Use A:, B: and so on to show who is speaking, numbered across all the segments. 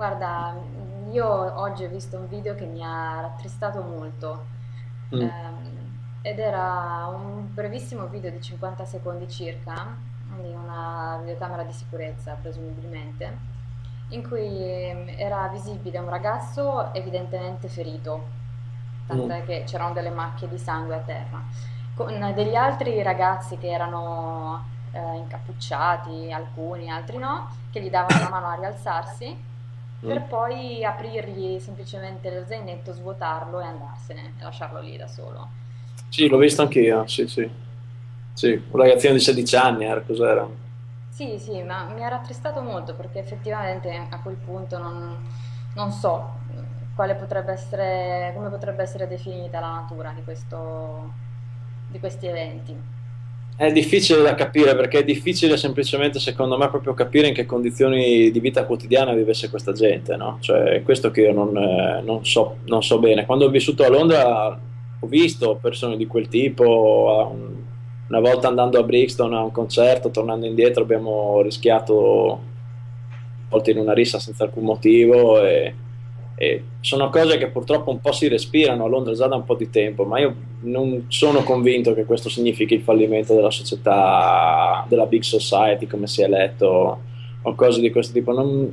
A: Guarda, io oggi ho visto un video che mi ha rattristato molto
B: Mm.
A: ehm, ed era un brevissimo video di 50 secondi circa di una videocamera di sicurezza, presumibilmente, in cui ehm, era visibile un ragazzo evidentemente ferito,
B: Mm.
A: tant'è che c'erano delle macchie di sangue a terra, con degli altri ragazzi che erano eh, incappucciati, alcuni, altri no, che gli davano una mano a rialzarsi per
B: Mm.
A: poi aprirgli semplicemente lo zainetto, svuotarlo e andarsene e lasciarlo lì da solo.
B: Sì, l'ho visto anch'io, sì, sì. Sì, un ragazzino di 16 anni era, cos'era?
A: Sì, sì, ma mi ha rattristato molto perché effettivamente a quel punto non, non so quale potrebbe essere, come potrebbe essere definita la natura di questo, di questi eventi.
B: È difficile da capire perché è difficile semplicemente, secondo me, proprio capire in che condizioni di vita quotidiana vivesse questa gente, no? Cioè, questo che io non, eh, non so, non so bene. Quando ho vissuto a Londra ho visto persone di quel tipo, una volta andando a Brixton a un concerto, tornando indietro abbiamo rischiato volte in una rissa senza alcun motivo e, e sono cose che purtroppo un po' si respirano a Londra già da un po' di tempo, ma io non sono convinto che questo significhi il fallimento della società, della big society come si è letto o cose di questo tipo. Non-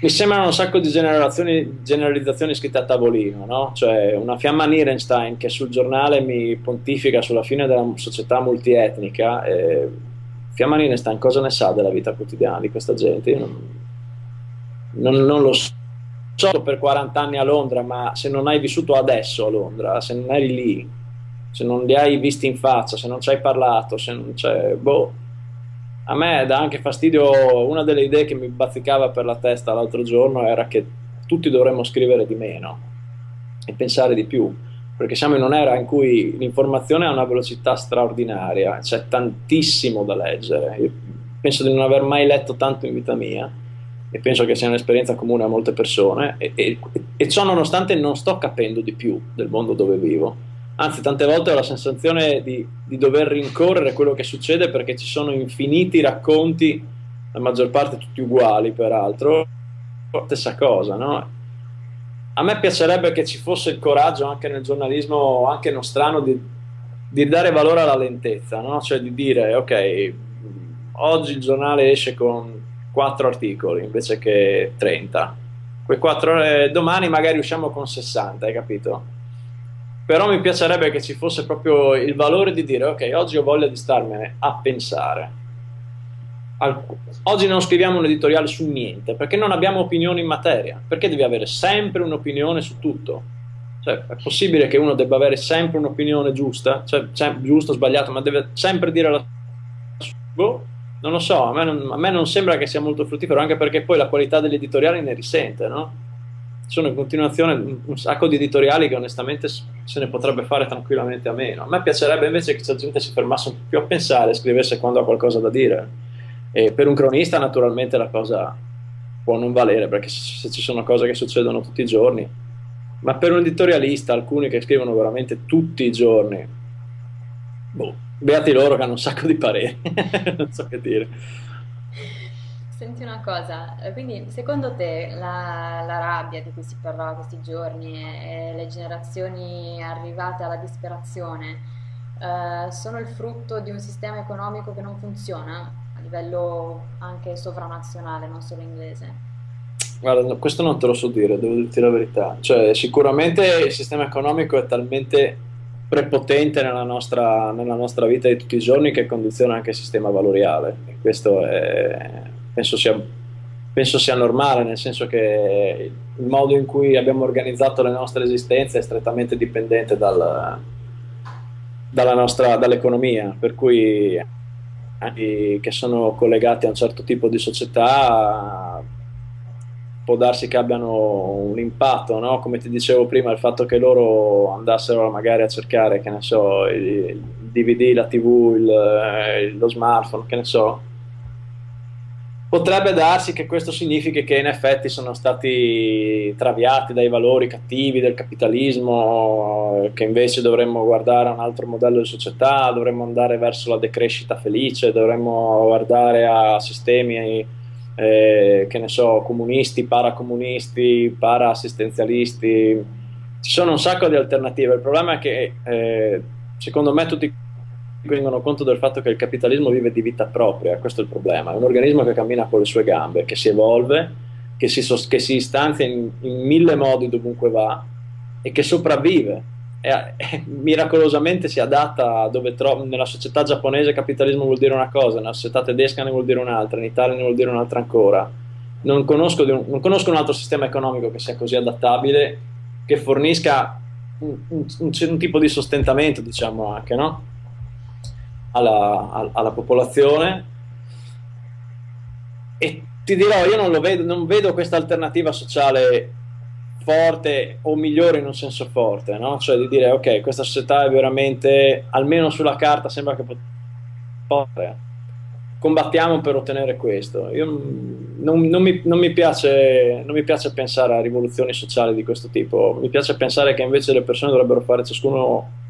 B: mi sembrano un sacco di generalizzazioni scritte a tavolino, no? Cioè una fiamma Nierenstein che sul giornale mi pontifica sulla fine della società multietnica. eh, fiamma Nierenstein cosa ne sa della vita quotidiana di questa gente? Io non, non- non lo so per 40 anni a Londra, ma se non hai vissuto adesso a Londra, se non eri lì, se non li hai visti in faccia, se non ci hai parlato, se non c'è... Boh, a me dà anche fastidio, una delle idee che mi bazzicava per la testa l'altro giorno era che tutti dovremmo scrivere di meno e pensare di più, perché siamo in un'era in cui l'informazione ha una velocità straordinaria, c'è tantissimo da leggere. Io penso di non aver mai letto tanto in vita mia e penso che sia un'esperienza comune a molte persone e, e- e ciò nonostante non sto capendo di più del mondo dove vivo. Anzi, tante volte ho la sensazione di, di dover rincorrere quello che succede perché ci sono infiniti racconti, la maggior parte tutti uguali peraltro, stessa cosa, no? A me piacerebbe che ci fosse il coraggio anche nel giornalismo, anche nostrano, di, di dare valore alla lentezza, no? Cioè di dire, ok, oggi il giornale esce con 4 articoli invece che 30. Quei 4, domani magari usciamo con 60, hai capito? Però mi piacerebbe che ci fosse proprio il valore di dire, ok, oggi ho voglia di starmene a pensare. Oggi non scriviamo un editoriale su niente, perché non abbiamo opinioni in materia. Perché devi avere sempre un'opinione su tutto? Cioè, è possibile che uno debba avere sempre un'opinione giusta, cioè, giusta o sbagliata, ma deve sempre dire la sua? Non lo so, a me non, a me non sembra che sia molto fruttifero, anche perché poi la qualità degli editoriali ne risente, no? Sono in continuazione un, sacco di editoriali che onestamente se ne potrebbe fare tranquillamente a meno. A me piacerebbe invece che la gente si fermasse un po' più a pensare, scrivesse quando ha qualcosa da dire. E per un cronista naturalmente la cosa può non valere, perché se ci sono cose che succedono tutti i giorni, ma per un editorialista, alcuni che scrivono veramente tutti i giorni, boh, beati loro che hanno un sacco di pareri, non so che dire.
A: Senti una cosa, eh, quindi secondo te la, la rabbia di cui si parlava questi giorni e, e le generazioni arrivate alla disperazione eh, sono il frutto di un sistema economico che non funziona a livello anche sovranazionale, non solo inglese?
B: Guarda, questo non te lo so dire, devo dirti la verità. Cioè, sicuramente il sistema economico è talmente prepotente nella nostra, nella nostra vita di tutti i giorni che condiziona anche il sistema valoriale. Questo è, penso sia, penso sia normale, nel senso che il modo in cui abbiamo organizzato le nostre esistenze è strettamente dipendente dal- dall'economia, per cui anche che sono collegati a un certo tipo di società può darsi che abbiano un impatto, no? Come ti dicevo prima, il fatto che loro andassero magari a cercare, che ne so, il DVD, la TV, il- eh, lo smartphone, che ne so, potrebbe darsi che questo significhi che in effetti sono stati traviati dai valori cattivi del capitalismo, che invece dovremmo guardare a un altro modello di società, dovremmo andare verso la decrescita felice, dovremmo guardare a sistemi eh, che ne so, comunisti, paracomunisti, para-assistenzialisti, ci sono un sacco di alternative. Il problema è che eh, secondo me tutti rendono conto del fatto che il capitalismo vive di vita propria, questo è il problema, è un organismo che cammina con le sue gambe, che si evolve, che si, che si istanzia in, in mille modi dovunque va e che sopravvive e, e, miracolosamente si adatta dove tro- nella società giapponese capitalismo vuol dire una cosa, nella società tedesca ne vuol dire un'altra, in Italia ne vuol dire un'altra ancora. Non conosco, un, non conosco un altro sistema economico che sia così adattabile, che fornisca un, un, un tipo di sostentamento, diciamo anche, no? alla, alla, popolazione. E ti dirò, io non, vedo, non vedo questa alternativa sociale forte o migliore in un senso forte, no? cioè di dire ok, questa società è veramente, almeno sulla carta sembra che possa combattiamo per ottenere questo. Io non, non, mi, non, mi piace, non, mi, piace, pensare a rivoluzioni sociali di questo tipo, mi piace pensare che invece le persone dovrebbero fare ciascuno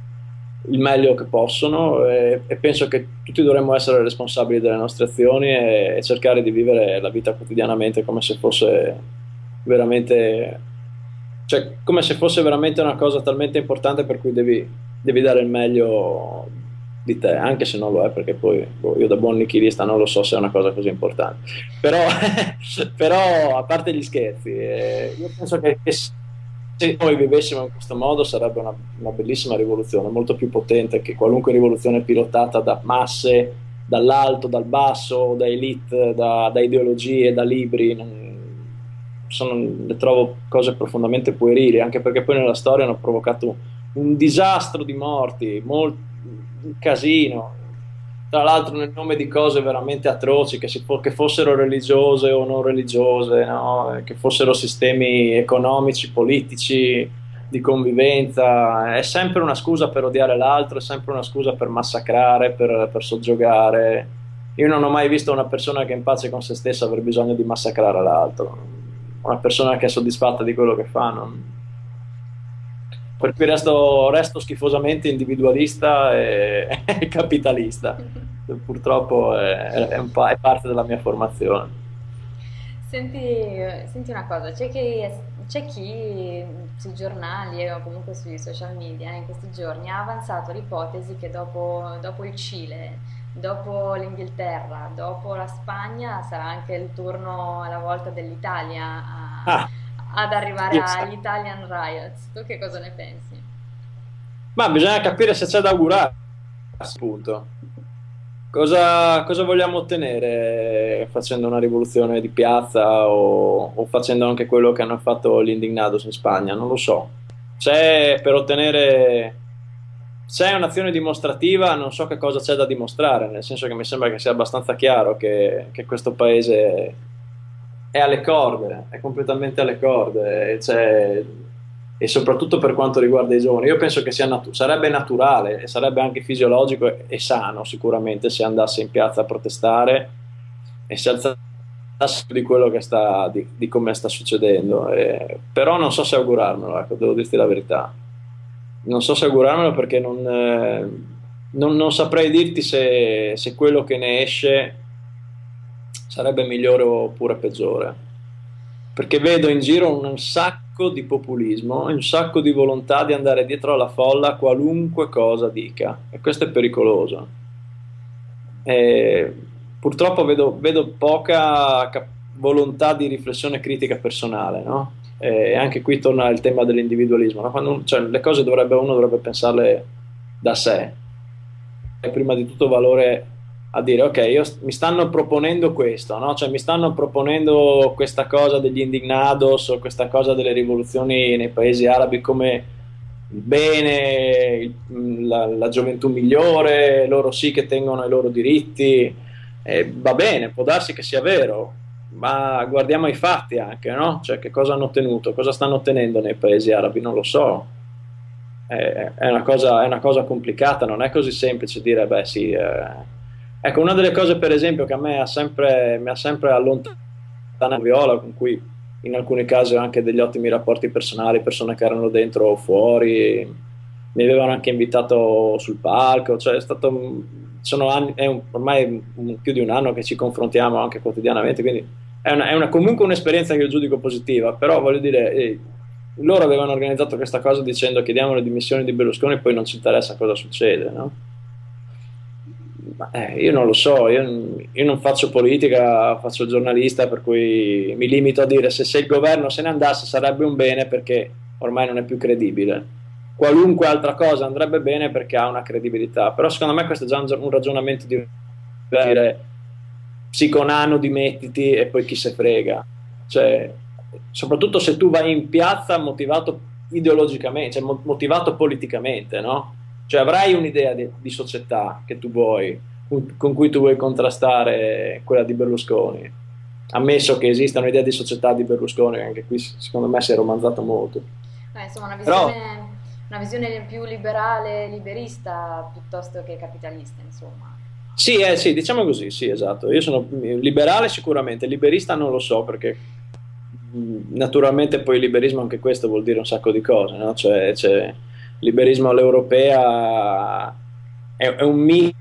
B: il meglio che possono e, e penso che tutti dovremmo essere responsabili delle nostre azioni e, e cercare di vivere la vita quotidianamente come se fosse veramente cioè come se fosse veramente una cosa talmente importante per cui devi, devi dare il meglio di te, anche se non lo è, perché poi boh, io da buon nichilista non lo so se è una cosa così importante. Però, però a parte gli scherzi, eh, io penso che, se noi vivessimo in questo modo sarebbe una, una, bellissima rivoluzione, molto più potente che qualunque rivoluzione pilotata da masse, dall'alto, dal basso, da elite, da, da ideologie, da libri. Non, sono, le trovo cose profondamente puerili, anche perché poi nella storia hanno provocato un disastro di morti, molt, un casino, tra l'altro nel nome di cose veramente atroci, che, si, che fossero religiose o non religiose, no? che fossero sistemi economici, politici, di convivenza, è sempre una scusa per odiare l'altro, è sempre una scusa per massacrare, per, per soggiogare. Io non ho mai visto una persona che è in pace con se stessa aver bisogno di massacrare l'altro una persona che è soddisfatta di quello che fa. Non... Per cui resto, resto, schifosamente individualista e, capitalista. Purtroppo è, è, è, parte della mia formazione.
A: Senti, senti una cosa, c'è chi, c'è chi, sui giornali o comunque sui social media in questi giorni ha avanzato l'ipotesi che dopo, dopo il Cile dopo l'Inghilterra, dopo la Spagna, sarà anche il turno, la volta dell'Italia a, ah, ad arrivare agli Italian Riots. Tu che cosa ne pensi?
B: Ma bisogna capire se c'è da augurare, appunto. Cosa, cosa, vogliamo ottenere facendo una rivoluzione di piazza o, o, facendo anche quello che hanno fatto gli Indignados in Spagna? Non lo so. C'è per ottenere se è un'azione dimostrativa non so che cosa c'è da dimostrare, nel senso che mi sembra che sia abbastanza chiaro che, che questo paese è alle corde, è completamente alle corde, cioè, e soprattutto per quanto riguarda i giovani. Io penso che natu- sarebbe naturale e sarebbe anche fisiologico e, e, sano sicuramente se andasse in piazza a protestare e si alzasse di quello che sta, di, di come sta succedendo. Eh, però non so se augurarmelo, ecco, devo dirti la verità non so se augurarmelo perché non, eh, non, non saprei dirti se, se, quello che ne esce sarebbe migliore oppure peggiore. Perché vedo in giro un sacco di populismo, un sacco di volontà di andare dietro alla folla qualunque cosa dica, e questo è pericoloso. E purtroppo vedo, vedo poca volontà di riflessione critica personale, no? E anche qui torna il tema dell'individualismo, no? Quando, cioè, le cose dovrebbe, uno dovrebbe pensarle da sé. È prima di tutto valore a dire ok, io, mi stanno proponendo questo, no? cioè, mi stanno proponendo questa cosa degli indignados o questa cosa delle rivoluzioni nei paesi arabi come il bene, il, la, la, gioventù migliore, loro sì che tengono i loro diritti, e va bene, può darsi che sia vero, ma guardiamo i fatti anche, no? Cioè che cosa hanno ottenuto, cosa stanno ottenendo nei paesi arabi, non lo so. È, è, una, cosa, è una, cosa, complicata, non è così semplice dire, beh sì. Eh. Ecco, una delle cose per esempio che a me ha sempre, mi ha sempre allontanato Viola, con cui in alcuni casi ho anche degli ottimi rapporti personali, persone che erano dentro o fuori, mi avevano anche invitato sul palco, cioè è stato anni, è un, ormai più di un anno che ci confrontiamo anche quotidianamente, quindi è, una, è una, comunque un'esperienza che io giudico positiva, però voglio dire, eh, loro avevano organizzato questa cosa dicendo chiediamo le dimissioni di Berlusconi e poi non ci interessa cosa succede, no? Eh, io non lo so, io, io, non faccio politica, faccio giornalista, per cui mi limito a dire se, se il governo se ne andasse sarebbe un bene perché ormai non è più credibile. Qualunque altra cosa andrebbe bene perché ha una credibilità, però secondo me questo è già un, ragionamento di dire psiconano dimettiti e poi chi se frega. Cioè, soprattutto se tu vai in piazza motivato ideologicamente, cioè motivato politicamente, no? Cioè avrai un'idea di, di società che tu vuoi, con cui tu vuoi contrastare quella di Berlusconi. Ammesso che esista un'idea di società di Berlusconi, anche qui secondo me si è romanzato molto.
A: Eh, insomma, una visione, Però, una visione più liberale, liberista piuttosto che capitalista, insomma.
B: Sì, eh, sì, diciamo così, sì, esatto. Io sono liberale sicuramente, liberista non lo so perché naturalmente poi liberismo anche questo vuol dire un sacco di cose, no? Cioè, c'è liberismo all'europea è, è un misto,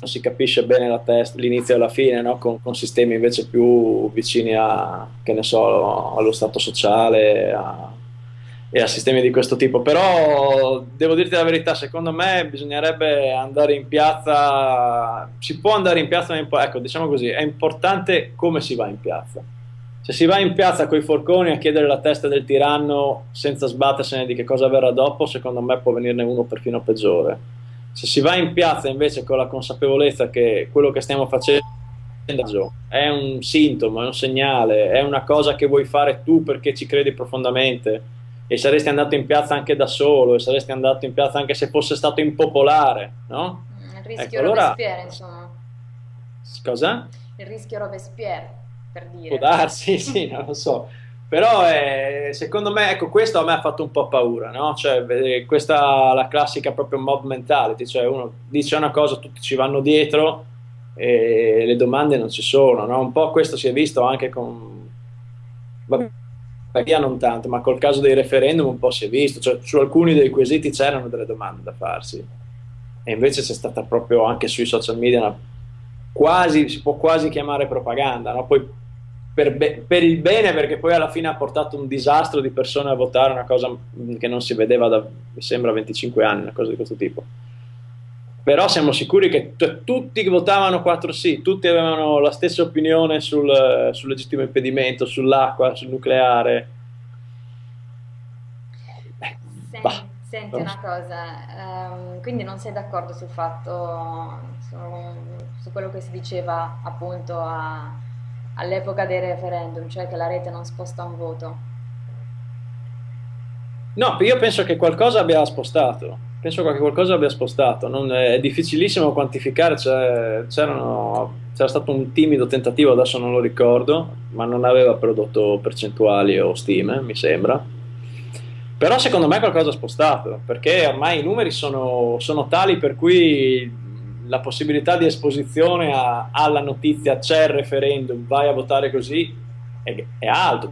B: non si capisce bene la testa, l'inizio e la fine, no? con, con, sistemi invece più vicini a, che ne so, allo stato sociale a, e a sistemi di questo tipo. Però devo dirti la verità, secondo me bisognerebbe andare in piazza, si può andare in piazza, ecco, diciamo così, è importante come si va in piazza se si va in piazza con i forconi a chiedere la testa del tiranno senza sbattersene di che cosa verrà dopo, secondo me può venirne uno perfino peggiore. Se si va in piazza invece con la consapevolezza che quello che stiamo facendo è un sintomo, è un segnale, è una cosa che vuoi fare tu perché ci credi profondamente e saresti andato in piazza anche da solo e saresti andato in piazza anche se fosse stato impopolare, no?
A: Il rischio ecco, allora... Robespierre, insomma.
B: Cosa?
A: Il rischio Robespierre per dire.
B: Può darsi, sì, non lo so. Però eh, secondo me, ecco, questo a me ha fatto un po' paura, no? Cioè, questa è la classica proprio mob mentality, cioè uno dice una cosa, tutti ci vanno dietro e le domande non ci sono, no? Un po' questo si è visto anche con... Vabbè, via non tanto, ma col caso dei referendum un po' si è visto, cioè su alcuni dei quesiti c'erano delle domande da farsi e invece c'è stata proprio anche sui social media una quasi, si può quasi chiamare propaganda, no? Poi per, per, il bene perché poi alla fine ha portato un disastro di persone a votare una cosa che non si vedeva da, mi sembra, 25 anni, una cosa di questo tipo. Però siamo sicuri che tutti votavano 4 sì, tutti avevano la stessa opinione sul, sul legittimo impedimento, sull'acqua, sul nucleare.
A: Senti, bah, senti una cosa, um, quindi non sei d'accordo sul fatto, su, su quello che si diceva appunto all'epoca dei referendum, cioè che la rete non sposta un voto?
B: No, io penso che qualcosa abbia spostato, penso che qualcosa abbia spostato, non, è difficilissimo quantificare, c'era stato un timido tentativo, adesso non lo ricordo, ma non aveva prodotto percentuali o stime, mi sembra. Però secondo me qualcosa ha spostato, perché ormai i numeri sono, sono tali per cui la possibilità di esposizione a, alla notizia c'è il referendum, vai a votare così, è, è alto.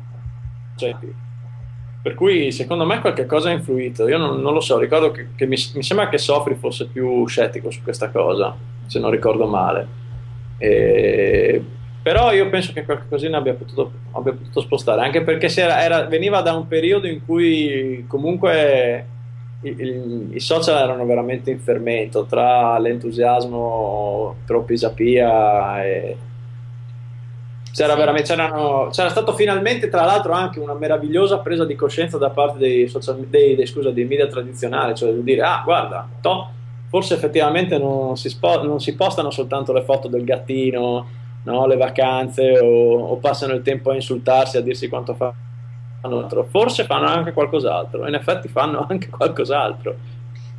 B: Cioè, per cui secondo me qualche cosa ha influito. Io non, non lo so, ricordo che, che mi, mi, sembra che Sofri fosse più scettico su questa cosa, se non ricordo male. E, però io penso che qualcosina abbia potuto, abbia potuto spostare, anche perché era, era, veniva da un periodo in cui comunque i, i, social erano veramente in fermento tra l'entusiasmo pro Pisapia e c'era, sì. c'era, stato finalmente tra l'altro anche una meravigliosa presa di coscienza da parte dei, social, dei, dei, scusa, dei media tradizionali cioè di dire ah guarda to, forse effettivamente non si, spo, non si, postano soltanto le foto del gattino no, le vacanze o, o passano il tempo a insultarsi a dirsi quanto fa altro, forse fanno anche qualcos'altro, in effetti fanno anche qualcos'altro.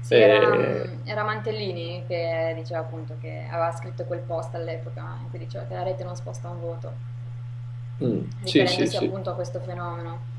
A: Sì, era, era, Mantellini che diceva appunto che aveva scritto quel post all'epoca in cui diceva che la rete non sposta un voto, mm, riferendosi sì, sì, appunto a questo fenomeno.